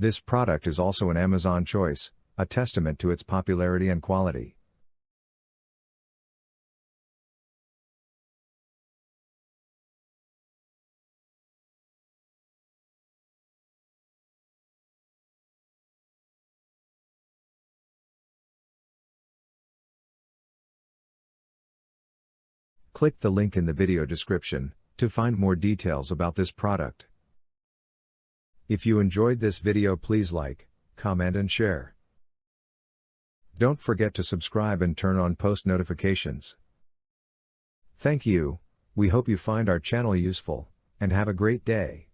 This product is also an Amazon choice, a testament to its popularity and quality. Click the link in the video description to find more details about this product. If you enjoyed this video please like, comment and share. Don't forget to subscribe and turn on post notifications. Thank you, we hope you find our channel useful, and have a great day.